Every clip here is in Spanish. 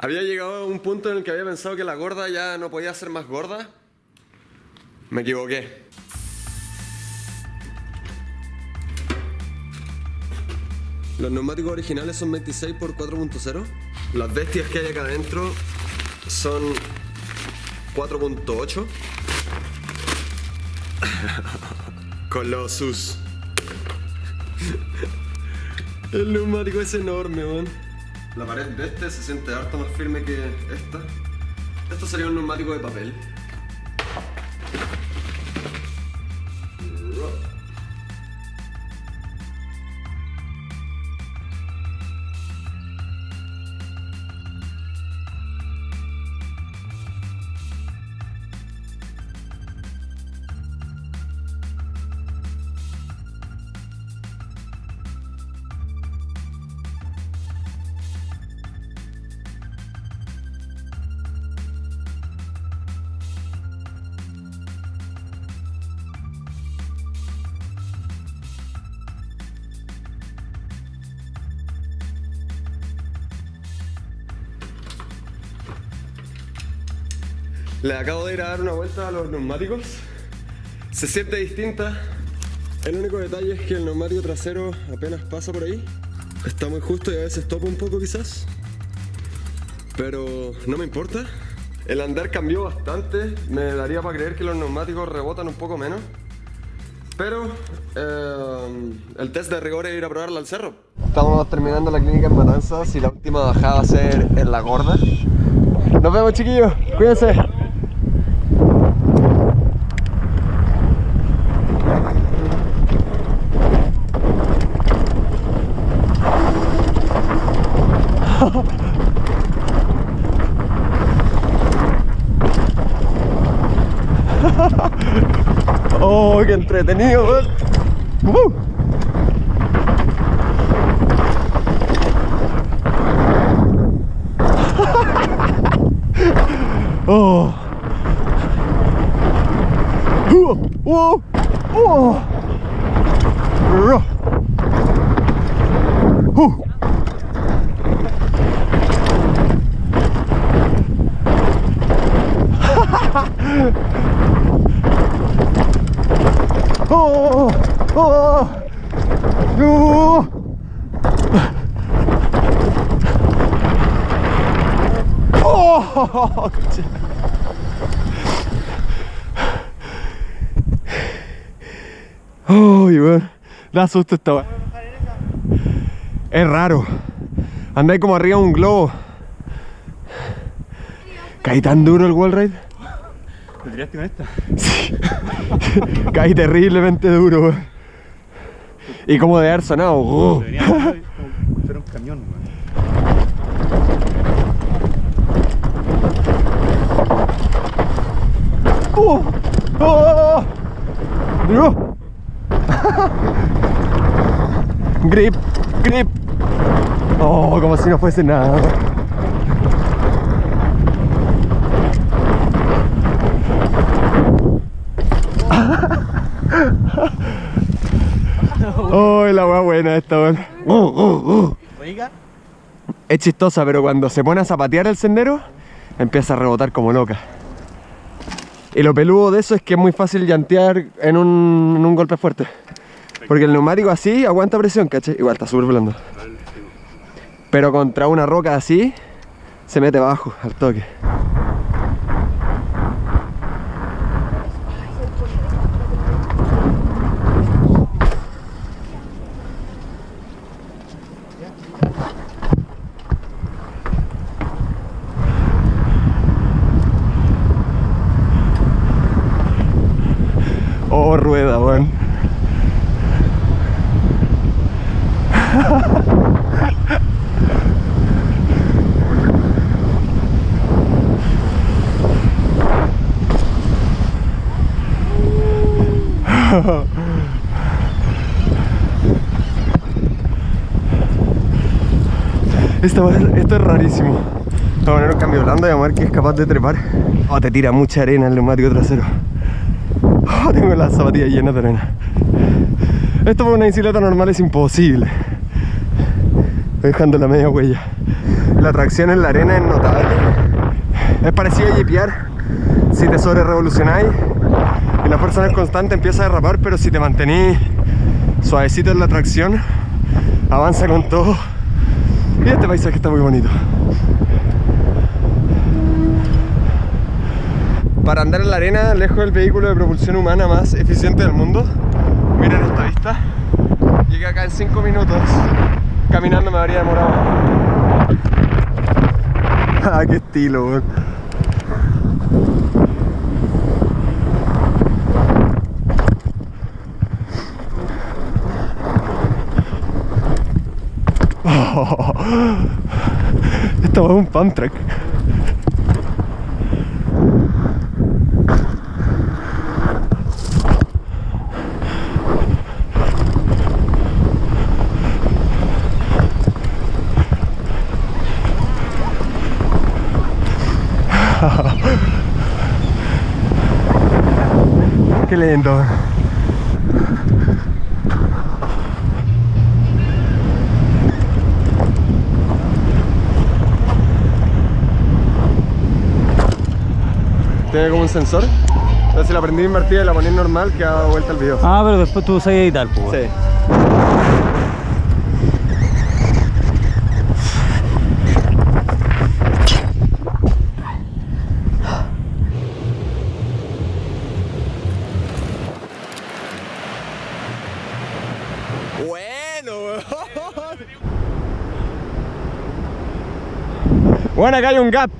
Había llegado a un punto en el que había pensado que la gorda ya no podía ser más gorda. Me equivoqué. Los neumáticos originales son 26 x 4.0. Las bestias que hay acá adentro son 4.8. Con los sus. El neumático es enorme, man. La pared de este se siente harto más firme que esta. Esto sería un neumático de papel. Le acabo de ir a dar una vuelta a los neumáticos. Se siente distinta. El único detalle es que el neumático trasero apenas pasa por ahí. Está muy justo y a veces topa un poco quizás. Pero no me importa. El andar cambió bastante. Me daría para creer que los neumáticos rebotan un poco menos. Pero eh, el test de rigor es ir a probarla al cerro. Estamos terminando la clínica en Matanzas y la última bajada va a ser en La Gorda. Nos vemos chiquillos, cuídense. ¡Oh, qué entretenido! ¡Uh! ¡Oh! ¡Uh! ¡Uh! ¡Uh! ¡Oh! ¡Oh! ¡Oh! ¡Oh! ¡Uy, weón! Da susto esta. Es raro. Andáis como arriba de un globo. ¿Caí tan duro el wall ride? ¿Te tiraste con esta? Sí. Caí terriblemente duro, weón. Y como de haber sonado. ¡oh! Como fuera un camión, weón. ¡Oh! ¡Oh! ¡No! grip, grip. Oh, como si no fuese nada. Oh, la wea buena esta, weón. Oh, oh. Oiga, Es chistosa, pero cuando se pone a zapatear el sendero, empieza a rebotar como loca. Y lo peludo de eso es que es muy fácil llantear en un, en un golpe fuerte. Porque el neumático así aguanta presión, ¿cachai? Igual está súper blando. Pero contra una roca así, se mete bajo al toque. Oh, rueda, weón. Esto, esto es rarísimo. Vamos a poner un cambio blando y a ver que es capaz de trepar. Oh, te tira mucha arena el neumático trasero. Tengo las zapatillas llenas de arena. Esto para una bicicleta normal es imposible. Dejando la media huella. La tracción en la arena es notable. Es parecido a jipear si te sobre revolucionáis y la fuerza no es constante, empieza a derrapar, pero si te mantenís suavecito en la tracción, avanza con todo. Y este paisaje está muy bonito. Para andar en la arena, lejos del vehículo de propulsión humana más eficiente del mundo, miren esta vista. Llegué acá en 5 minutos. Caminando me habría demorado. ah, qué estilo, weón. Esto es un pump. Qué lindo. Tiene como un sensor. Entonces si la prendí invertida y la poní normal, que da vuelta el video. Ah, pero después tú sabes editar, pues. Sí. Bueno, Bueno, acá hay un gap.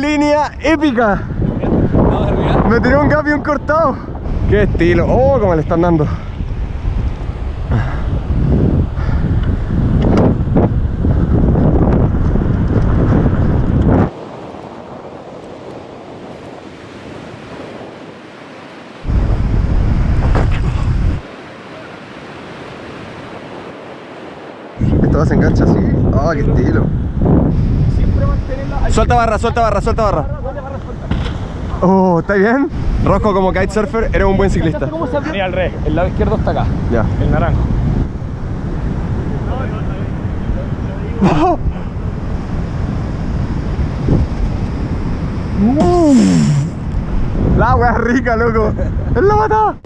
Línea épica. Me tiré un gap y un cortado. Qué estilo. Oh, como le están dando. Esto se engancha así. Oh, qué estilo. Suelta barra, suelta barra, suelta barra. Oh, ¿está bien? Rosco como kitesurfer, eres un buen ciclista. Mira al revés, el lado izquierdo está acá, Ya. el naranjo. La wea rica, loco. Es la matada.